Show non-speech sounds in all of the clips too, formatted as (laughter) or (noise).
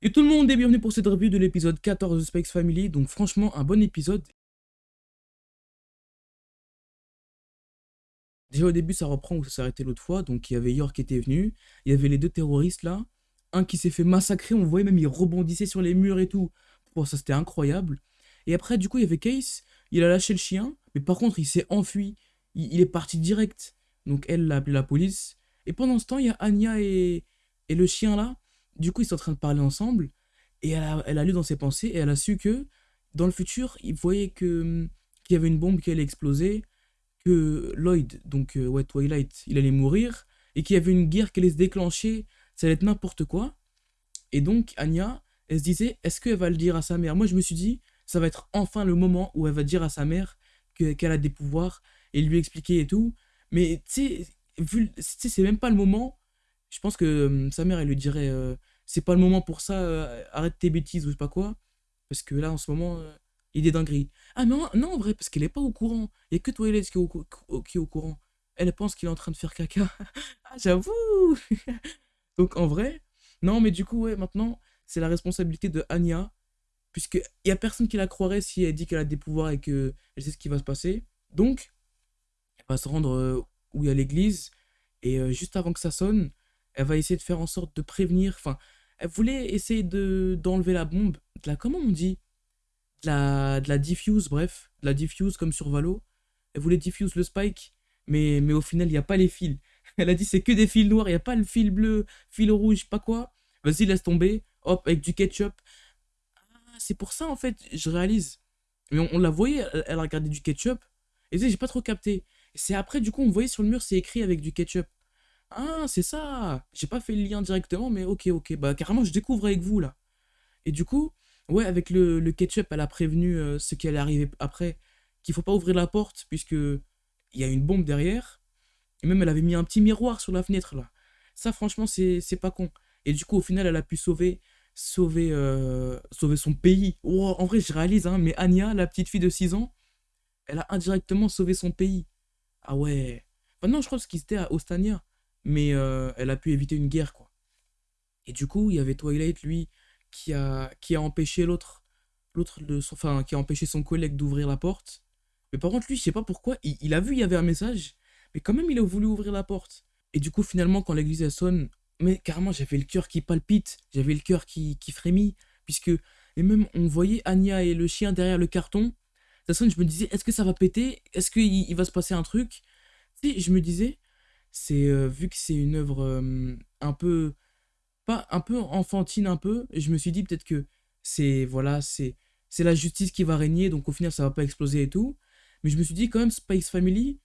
Et tout le monde est bienvenu pour cette review de l'épisode 14 de Spikes Family, donc franchement un bon épisode. Déjà au début ça reprend où ça arrêté l'autre fois, donc il y avait York qui était venu, il y avait les deux terroristes là, un qui s'est fait massacrer, on voyait même il rebondissait sur les murs et tout, bon ça c'était incroyable. Et après du coup il y avait Case, il a lâché le chien, mais par contre il s'est enfui, il, est parti direct, donc elle l'a appelé la police. Et pendant ce temps il y a Anya et le chien là, du coup, ils sont en train de parler ensemble. Et elle a, elle a lu dans ses pensées et elle a su que dans le futur, il voyait que qu'il y avait une bombe qui allait exploser, que Lloyd, donc euh, ouais, Twilight, il allait mourir, et qu'il y avait une guerre qui allait se déclencher, ça allait être n'importe quoi. Et donc, Anya, elle se disait, est-ce qu'elle va le dire à sa mère? Moi, je me suis dit, ça va être enfin le moment où elle va dire à sa mère qu'elle a des pouvoirs et lui expliquer et tout. Mais tu sais, c'est même pas le moment. Je pense que sa mère, elle lui dirait, euh, c'est pas le moment pour ça, euh, arrête tes bêtises ou je sais pas quoi. Parce que là, en ce moment, euh, il est dinguerie. Ah non, non, en vrai, parce qu'elle est pas au courant. Il y a que Twilight qui est au, qui est au courant. Elle pense qu'il est en train de faire caca. (laughs) ah, j'avoue (laughs) Donc en vrai, non, mais du coup, ouais, maintenant, c'est la responsabilité de Anya. Puisqu'il y a personne qui la croirait si elle dit qu'elle a des pouvoirs et qu'elle sait ce qui va se passer. Donc, elle va se rendre euh, où il y a l'église. Et juste avant que ça sonne, elle va essayer de faire en sorte de prévenir. Enfin, elle voulait essayer de d'enlever la bombe. La, comment on dit? De la, de la diffuse, bref. De la diffuse comme sur Valo. Elle voulait diffuse le spike. Mais, au final, il n'y a pas les fils. (laughs) Elle a dit c'est que des fils noirs, il n'y a pas le fil bleu, fil rouge, pas quoi. Vas-y, laisse tomber. Hop, avec du ketchup. Ah, c'est pour ça, en fait, je réalise. Mais on, la voyait, elle, a regardé du ketchup. Et j'ai pas trop capté. C'est après, du coup, on voyait sur le mur, c'est écrit avec du ketchup. Ah, c'est ça J'ai pas fait le lien directement, mais ok, ok. Bah, carrément, je découvre avec vous, là. Et du coup, ouais, avec le, ketchup, elle a prévenu euh, ce qui allait arriver après, qu'il faut pas ouvrir la porte, puisque il y a une bombe derrière. Et même, elle avait mis un petit miroir sur la fenêtre, là. Ça, franchement, c'est pas con. Et du coup, au final, elle a pu sauver sauver, euh, sauver son pays. Oh, en vrai, je réalise, hein, mais Anya, la petite fille de 6 ans, elle a indirectement sauvé son pays. Ah ouais. Non, je crois que c'était à Ostania mais euh, elle a pu éviter une guerre, quoi. Et du coup, il y avait Twilight, lui, qui a, qui a empêché l'autre, l'autre de enfin, qui a empêché son collègue d'ouvrir la porte. Mais par contre, lui, je sais pas pourquoi, il, a vu il y avait un message, mais quand même, il a voulu ouvrir la porte. Et du coup, finalement, quand l'église sonne, mais carrément, j'avais le cœur qui palpite, j'avais le cœur qui, qui frémit, puisque, et même, on voyait Anya et le chien derrière le carton. Ça sonne, je me disais, est-ce que ça va péter? Est-ce qu'il il va se passer un truc? Tu sais, je me disais, c'est euh, vu que c'est une œuvre un peu pas un peu enfantine un peu je me suis dit peut-être que c'est voilà c'est c'est la justice qui va régner donc au final ça va pas exploser et tout. Mais je me suis dit quand même Spice Family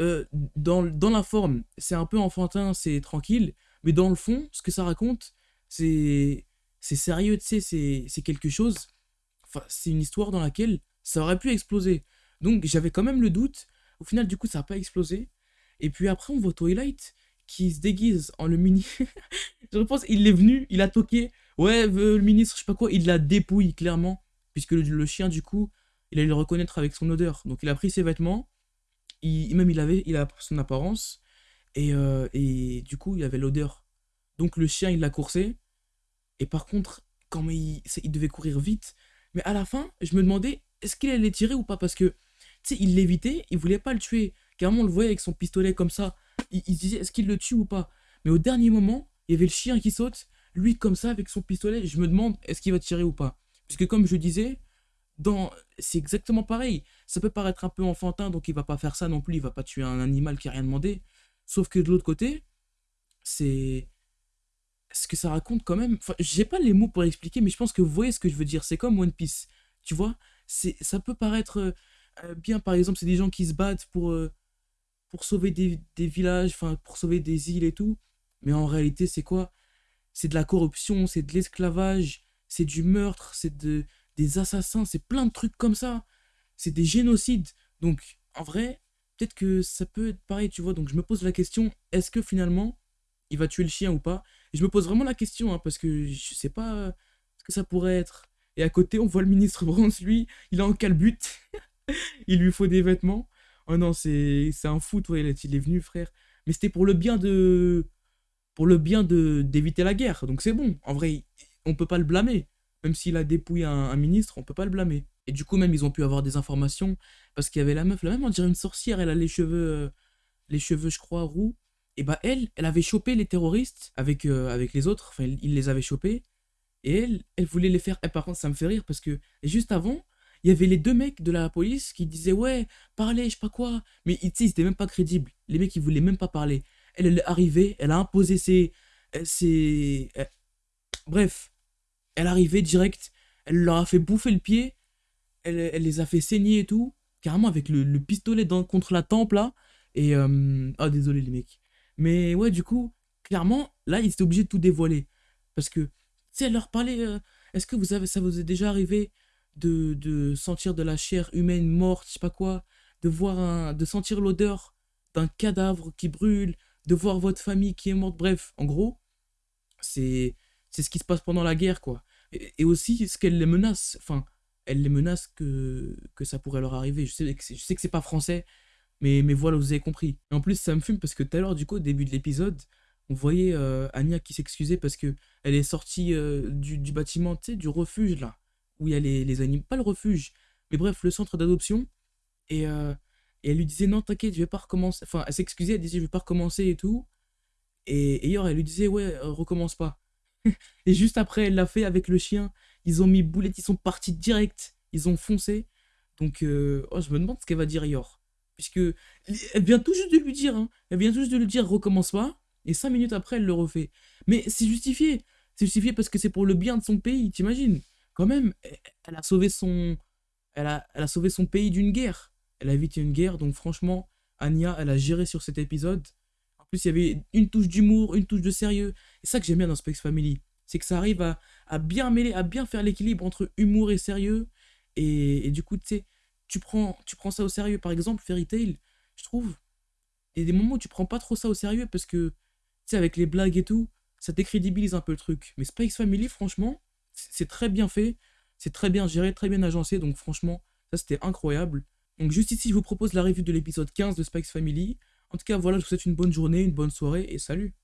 euh, dans, dans la forme c'est un peu enfantin c'est tranquille mais dans le fond ce que ça raconte c'est c'est sérieux tu sais c'est quelque chose enfin c'est une histoire dans laquelle ça aurait pu exploser. Donc j'avais quand même le doute. Au final du coup ça n'a pas explosé et puis après, on voit Twilight qui se déguise en le mini. (laughs) je pense il est venu, il a toqué. Ouais, le ministre, je sais pas quoi, il l'a dépouille clairement. Puisque le, chien, du coup, il allait le reconnaître avec son odeur. Donc il a pris ses vêtements. Il, même il avait il a son apparence. Et, euh, et du coup, il avait l'odeur. Donc le chien, il l'a coursé. Et par contre, quand il, il devait courir vite. Mais à la fin, je me demandais, est-ce qu'il allait tirer ou pas? Parce que, tu sais, il l'évitait, il voulait pas le tuer. Carrément, on le voyait avec son pistolet comme ça. Il, disait, est-ce qu'il le tue ou pas? Mais au dernier moment, il y avait le chien qui saute. Lui, comme ça, avec son pistolet, je me demande, est-ce qu'il va tirer ou pas? Puisque comme je disais, dans... c'est exactement pareil. Ça peut paraître un peu enfantin, donc il va pas faire ça non plus. Il va pas tuer un animal qui a rien demandé. Sauf que de l'autre côté, c'est ce que ça raconte quand même. Enfin, j'ai pas les mots pour expliquer, mais je pense que vous voyez ce que je veux dire. C'est comme One Piece. Tu vois, ça peut paraître euh, bien, par exemple, c'est des gens qui se battent pour, euh, pour sauver des, villages, enfin pour sauver des îles et tout. Mais en réalité, c'est quoi? C'est de la corruption, c'est de l'esclavage, c'est du meurtre, c'est de, des assassins, c'est plein de trucs comme ça. C'est des génocides. Donc, en vrai, peut-être que ça peut être pareil, tu vois. Donc, je me pose la question, est-ce que finalement, il va tuer le chien ou pas? Et je me pose vraiment la question, hein, parce que je sais pas ce que ça pourrait être. Et à côté, on voit le ministre Bronze, lui, il est en calbut. (laughs) il lui faut des vêtements. Oh non, c'est un fou, toi, il est venu, frère. Mais c'était pour le bien de. Pour le bien de d'éviter la guerre. Donc c'est bon. En vrai, on peut pas le blâmer. Même s'il a dépouillé un, ministre, on peut pas le blâmer. Et du coup, même, ils ont pu avoir des informations. Parce qu'il y avait la meuf, la même, on dirait une sorcière, elle a les cheveux, euh, les cheveux, je crois, roux. Et bah, elle, elle avait chopé les terroristes avec, euh, avec les autres. Enfin, il les avait chopés. Et elle, elle voulait les faire. Et par contre, ça me fait rire parce que juste avant, il y avait les deux mecs de la police qui disaient Ouais, parlez, je sais pas quoi. Mais ils étaient même pas crédibles. Les mecs, ils voulaient même pas parler. Elle, elle est arrivée, elle a imposé ses. euh, ses euh, bref, elle arrivée direct. Elle leur a fait bouffer le pied. Elle, les a fait saigner et tout. Carrément avec le, le pistolet contre la tempe là. Et. Ah, désolé les mecs. Mais ouais, du coup, clairement, là, ils étaient obligés de tout dévoiler. Parce que, tu sais, elle leur parlait. Est-ce que vous avez, ça vous est déjà arrivé? De, de sentir de la chair humaine morte, je sais pas quoi, de voir un, de sentir l'odeur d'un cadavre qui brûle, de voir votre famille qui est morte, bref, en gros, c'est c'est ce qui se passe pendant la guerre, quoi. Et, aussi ce qu'elle les menace, enfin, elle les menace que, que ça pourrait leur arriver. Je sais que je sais que c'est pas français, mais, mais voilà, vous avez compris. Et en plus, ça me fume parce que tout à l'heure, du coup, au début de l'épisode, on voyait euh, Anya qui s'excusait parce que elle est sortie euh, du, du bâtiment, tu sais, du refuge, là, où il y a les, les animaux, pas le refuge, mais bref, le centre d'adoption. Et, euh, et elle lui disait, non, t'inquiète, je vais pas recommencer. Enfin, elle s'excusait, elle disait, je vais pas recommencer et tout. Et, Yor, elle lui disait, ouais, euh, recommence pas. (laughs) Et juste après, elle l'a fait avec le chien. Ils ont mis boulette, ils sont partis direct. Ils ont foncé. Donc, euh, oh, je me demande ce qu'elle va dire Yor. Puisque elle vient tout juste de lui dire, hein. Elle vient tout juste de lui dire, recommence pas. Et cinq minutes après, elle le refait. Mais c'est justifié. C'est justifié parce que c'est pour le bien de son pays, t'imagines Quand même, elle elle a sauvé son, elle a, elle a sauvé son pays d'une guerre. Elle a évité une guerre, donc franchement, Anya, elle a géré sur cet épisode. En plus, il y avait une touche d'humour, une touche de sérieux. Et ça que j'aime bien dans Specs Family, c'est que ça arrive à, à bien mêler, à bien faire l'équilibre entre humour et sérieux. Et, du coup, tu sais, tu prends, tu prends ça au sérieux. Par exemple, Fairy Tail, je trouve, il y a des moments où tu prends pas trop ça au sérieux parce que, tu sais, avec les blagues et tout, ça décrédibilise un peu le truc. Mais Spikes Family, franchement, c'est c'est très bien fait, c'est très bien géré, très bien agencé, donc franchement, ça c'était incroyable. Donc juste ici, je vous propose la revue de l'épisode 15 de Spikes Family. En tout cas, voilà, je vous souhaite une bonne journée, une bonne soirée et salut